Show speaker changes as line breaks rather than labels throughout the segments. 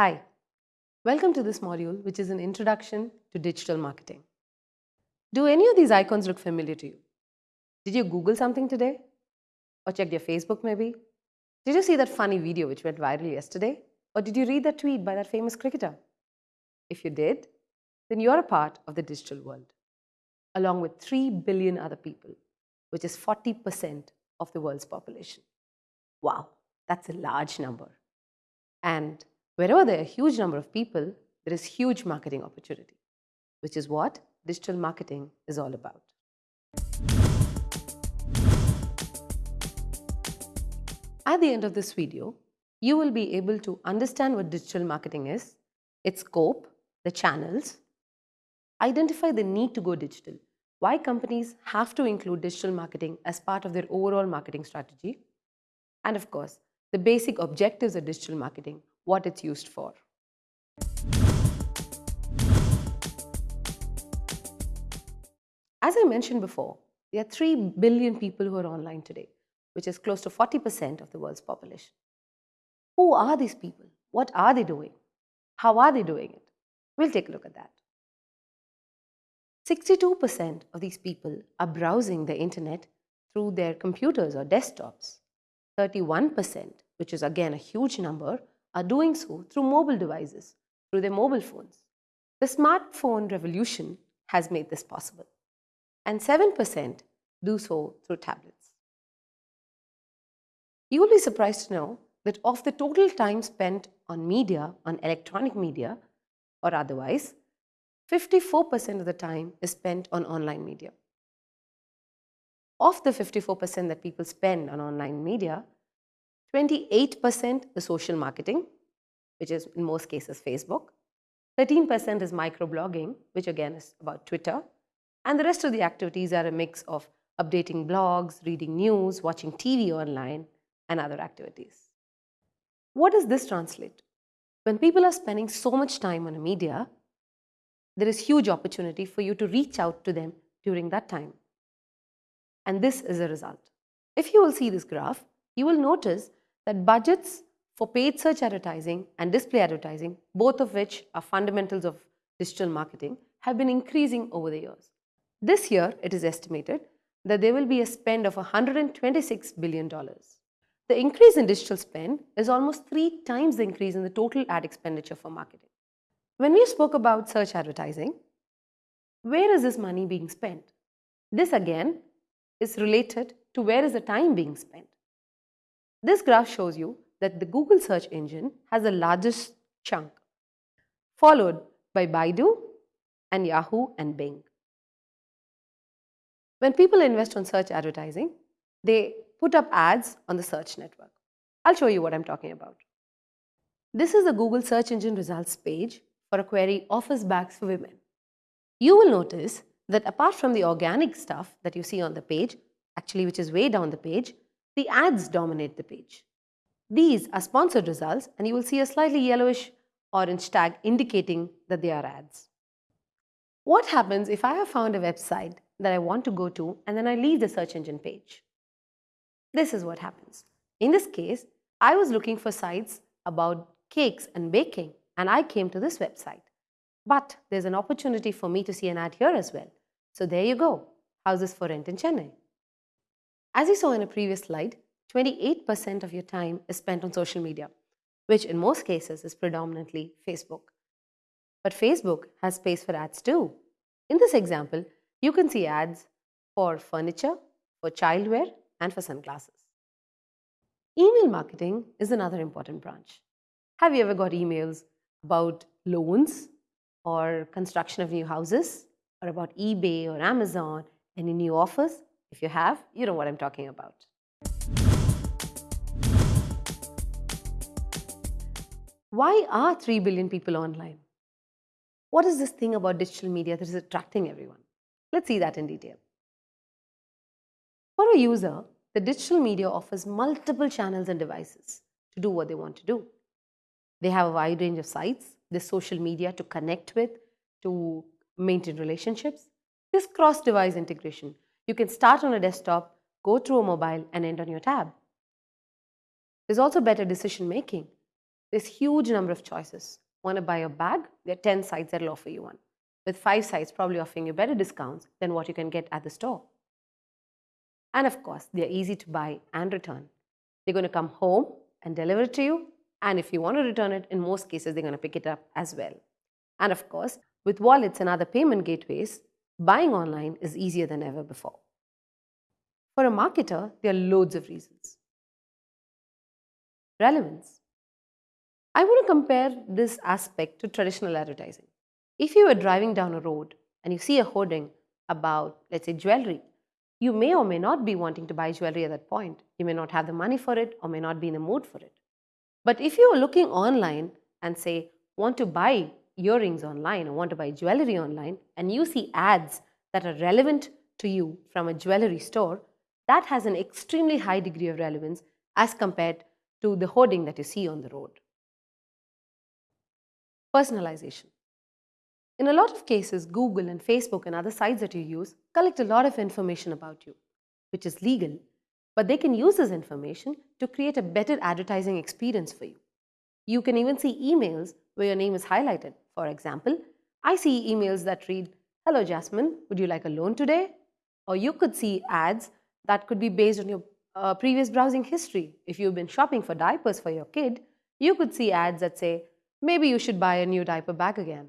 Hi, welcome to this module which is an introduction to digital marketing. Do any of these icons look familiar to you? Did you Google something today? Or check your Facebook maybe? Did you see that funny video which went viral yesterday? Or did you read that tweet by that famous cricketer? If you did, then you're a part of the digital world, along with 3 billion other people, which is 40% of the world's population. Wow, that's a large number. And wherever there are a huge number of people, there is huge marketing opportunity, which is what digital marketing is all about. At the end of this video, you will be able to understand what digital marketing is, its scope, the channels, identify the need to go digital, why companies have to include digital marketing as part of their overall marketing strategy, and of course, the basic objectives of digital marketing, what it's used for. As I mentioned before, there are 3 billion people who are online today, which is close to 40% of the world's population. Who are these people? What are they doing? How are they doing it? We'll take a look at that. 62% of these people are browsing the internet through their computers or desktops. 31%, which is again a huge number, are doing so through mobile devices, through their mobile phones. The smartphone revolution has made this possible. And 7% do so through tablets. You will be surprised to know that of the total time spent on media, on electronic media or otherwise, 54% of the time is spent on online media. Of the 54% that people spend on online media, 28% is social marketing, which is in most cases Facebook. 13% is microblogging, which again is about Twitter. And the rest of the activities are a mix of updating blogs, reading news, watching TV online, and other activities. What does this translate? When people are spending so much time on a media, there is huge opportunity for you to reach out to them during that time. And this is a result. If you will see this graph, you will notice that budgets for paid search advertising and display advertising, both of which are fundamentals of digital marketing, have been increasing over the years. This year, it is estimated that there will be a spend of $126 billion. The increase in digital spend is almost three times the increase in the total ad expenditure for marketing. When we spoke about search advertising, where is this money being spent? This again is related to where is the time being spent. This graph shows you that the Google search engine has the largest chunk, followed by Baidu and Yahoo and Bing. When people invest on search advertising, they put up ads on the search network. I'll show you what I'm talking about. This is the Google search engine results page for a query office bags for women. You will notice that apart from the organic stuff that you see on the page, actually which is way down the page, the ads dominate the page. These are sponsored results and you will see a slightly yellowish orange tag indicating that they are ads. What happens if I have found a website that I want to go to and then I leave the search engine page? This is what happens. In this case, I was looking for sites about cakes and baking and I came to this website. But there's an opportunity for me to see an ad here as well. So there you go, houses for rent in Chennai. As you saw in a previous slide, 28% of your time is spent on social media, which in most cases is predominantly Facebook. But Facebook has space for ads too. In this example, you can see ads for furniture, for childwear, and for sunglasses. Email marketing is another important branch. Have you ever got emails about loans or construction of new houses or about eBay or Amazon, any new offers? If you have, you know what I'm talking about. Why are 3 billion people online? What is this thing about digital media that is attracting everyone? Let's see that in detail. For a user, the digital media offers multiple channels and devices to do what they want to do. They have a wide range of sites, this social media to connect with, to maintain relationships. This cross-device integration, you can start on a desktop, go through a mobile and end on your tab. There's also better decision making. There's huge number of choices. Want to buy a bag? There are 10 sites that will offer you one. With five sites probably offering you better discounts than what you can get at the store. And of course, they're easy to buy and return. They're going to come home and deliver it to you. And if you want to return it, in most cases, they're going to pick it up as well. And of course, with wallets and other payment gateways, buying online is easier than ever before. For a marketer, there are loads of reasons. Relevance. I want to compare this aspect to traditional advertising. If you are driving down a road and you see a hoarding about, let's say, jewelry, you may or may not be wanting to buy jewelry at that point. You may not have the money for it or may not be in the mood for it. But if you are looking online and say, want to buy earrings online or want to buy jewelry online, and you see ads that are relevant to you from a jewelry store, that has an extremely high degree of relevance as compared to the hoarding that you see on the road. Personalization. In a lot of cases, Google and Facebook and other sites that you use collect a lot of information about you, which is legal, but they can use this information to create a better advertising experience for you. You can even see emails where your name is highlighted. For example, I see emails that read, Hello Jasmine, would you like a loan today? Or you could see ads that could be based on your uh, previous browsing history. If you've been shopping for diapers for your kid, you could see ads that say, maybe you should buy a new diaper bag again.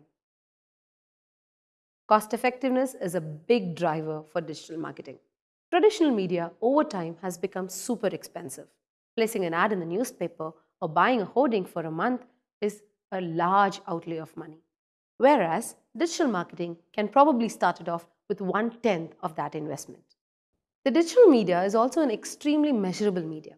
Cost effectiveness is a big driver for digital marketing. Traditional media over time has become super expensive. Placing an ad in the newspaper or buying a hoarding for a month is a large outlay of money. Whereas digital marketing can probably start it off with one tenth of that investment. The digital media is also an extremely measurable media.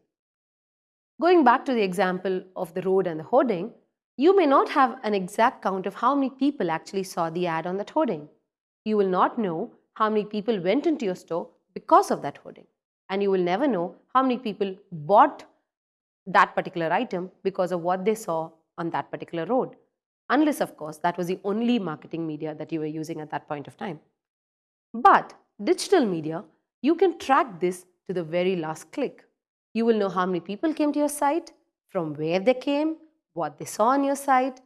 Going back to the example of the road and the hoarding, you may not have an exact count of how many people actually saw the ad on that hoarding you will not know how many people went into your store because of that hoarding. And you will never know how many people bought that particular item because of what they saw on that particular road. Unless, of course, that was the only marketing media that you were using at that point of time. But digital media, you can track this to the very last click. You will know how many people came to your site, from where they came, what they saw on your site,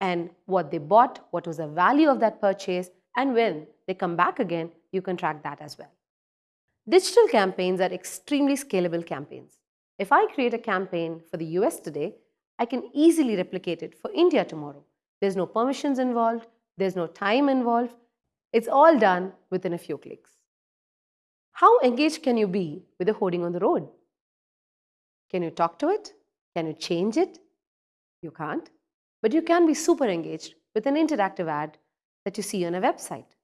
and what they bought, what was the value of that purchase, and when they come back again, you can track that as well. Digital campaigns are extremely scalable campaigns. If I create a campaign for the US today, I can easily replicate it for India tomorrow. There's no permissions involved, there's no time involved. It's all done within a few clicks. How engaged can you be with a hoarding on the road? Can you talk to it? Can you change it? You can't. But you can be super engaged with an interactive ad that you see on a website.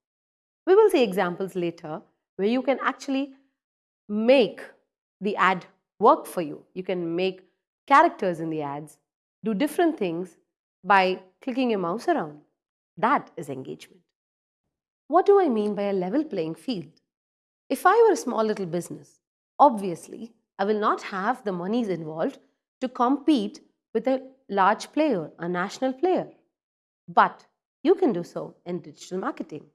We will see examples later where you can actually make the ad work for you. You can make characters in the ads do different things by clicking your mouse around. That is engagement. What do I mean by a level playing field? If I were a small little business, obviously I will not have the monies involved to compete with a large player, a national player. But you can do so in digital marketing.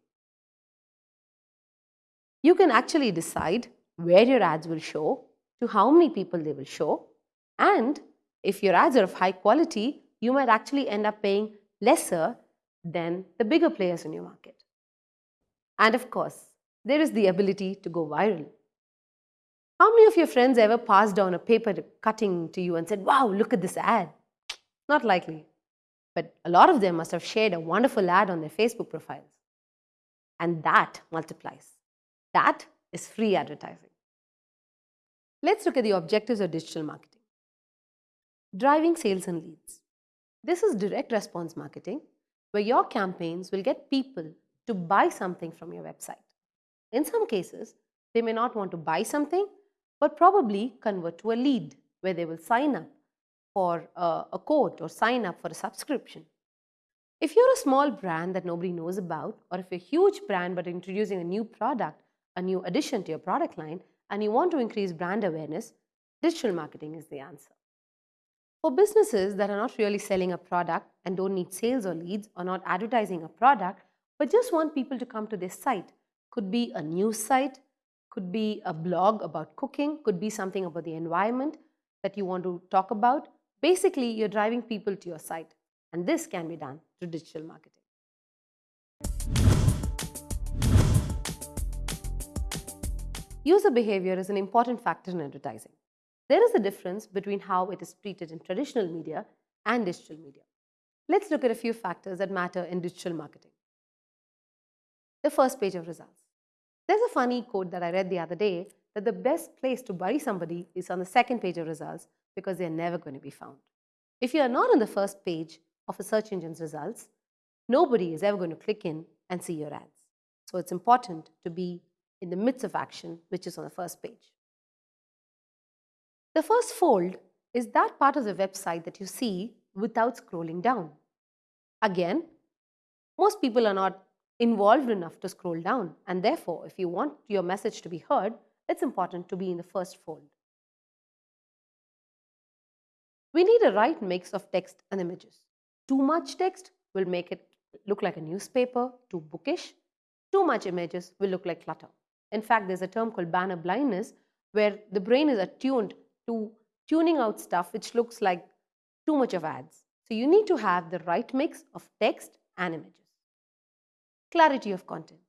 You can actually decide where your ads will show, to how many people they will show, and if your ads are of high quality, you might actually end up paying lesser than the bigger players in your market. And of course, there is the ability to go viral. How many of your friends ever passed down a paper cutting to you and said, wow, look at this ad? Not likely. But a lot of them must have shared a wonderful ad on their Facebook profiles. And that multiplies. That is free advertising. Let's look at the objectives of digital marketing. Driving sales and leads. This is direct response marketing where your campaigns will get people to buy something from your website. In some cases, they may not want to buy something, but probably convert to a lead where they will sign up for a, a quote or sign up for a subscription. If you're a small brand that nobody knows about, or if you're a huge brand but introducing a new product, a new addition to your product line, and you want to increase brand awareness, digital marketing is the answer. For businesses that are not really selling a product and don't need sales or leads or not advertising a product, but just want people to come to their site, could be a news site, could be a blog about cooking, could be something about the environment that you want to talk about, Basically, you're driving people to your site, and this can be done through digital marketing. User behavior is an important factor in advertising. There is a difference between how it is treated in traditional media and digital media. Let's look at a few factors that matter in digital marketing. The first page of results. There's a funny quote that I read the other day that the best place to bury somebody is on the second page of results because they're never going to be found. If you are not on the first page of a search engine's results, nobody is ever going to click in and see your ads. So it's important to be in the midst of action, which is on the first page. The first fold is that part of the website that you see without scrolling down. Again, most people are not involved enough to scroll down and therefore if you want your message to be heard, it's important to be in the first fold. We need a right mix of text and images. Too much text will make it look like a newspaper, too bookish. Too much images will look like clutter. In fact, there's a term called banner blindness where the brain is attuned to tuning out stuff which looks like too much of ads. So you need to have the right mix of text and images. Clarity of content.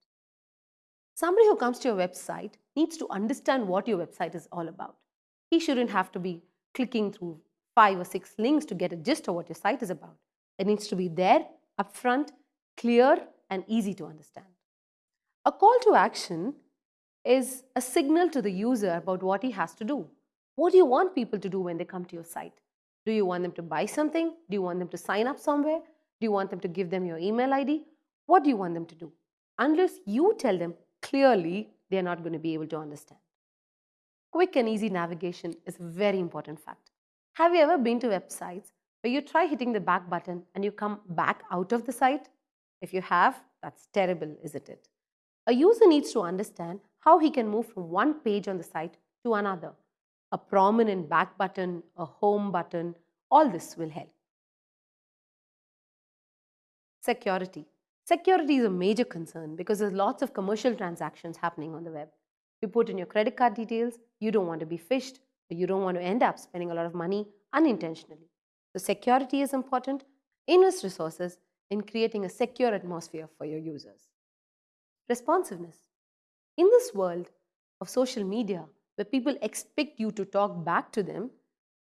Somebody who comes to your website needs to understand what your website is all about. He shouldn't have to be clicking through five or six links to get a gist of what your site is about. It needs to be there, upfront, clear, and easy to understand. A call to action is a signal to the user about what he has to do. What do you want people to do when they come to your site? Do you want them to buy something? Do you want them to sign up somewhere? Do you want them to give them your email ID? What do you want them to do? Unless you tell them clearly, they're not going to be able to understand. Quick and easy navigation is a very important factor. Have you ever been to websites where you try hitting the back button and you come back out of the site? If you have, that's terrible, isn't it? A user needs to understand how he can move from one page on the site to another. A prominent back button, a home button, all this will help. Security. Security is a major concern because there's lots of commercial transactions happening on the web. You put in your credit card details, you don't want to be phished, you don't want to end up spending a lot of money unintentionally. So security is important. Invest resources in creating a secure atmosphere for your users. Responsiveness. In this world of social media, where people expect you to talk back to them,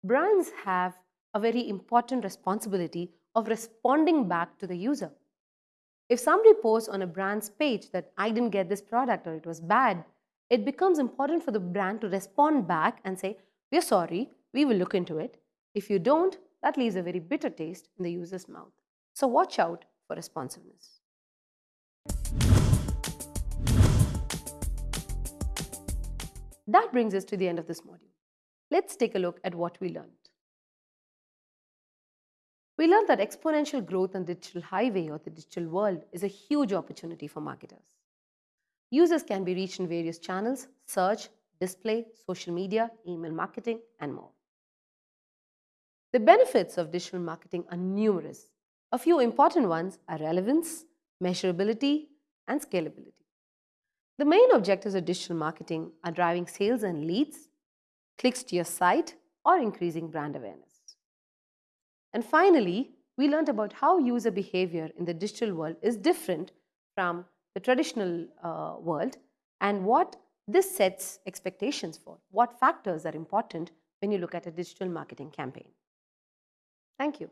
brands have a very important responsibility of responding back to the user. If somebody posts on a brand's page that I didn't get this product or it was bad, it becomes important for the brand to respond back and say, We're sorry, we will look into it. If you don't, that leaves a very bitter taste in the user's mouth. So watch out for responsiveness. That brings us to the end of this module. Let's take a look at what we learned. We learned that exponential growth on the digital highway or the digital world is a huge opportunity for marketers. Users can be reached in various channels, search, display, social media, email marketing, and more. The benefits of digital marketing are numerous. A few important ones are relevance, measurability, and scalability. The main objectives of digital marketing are driving sales and leads, clicks to your site, or increasing brand awareness. And finally, we learned about how user behavior in the digital world is different from the traditional uh, world and what this sets expectations for, what factors are important when you look at a digital marketing campaign. Thank you.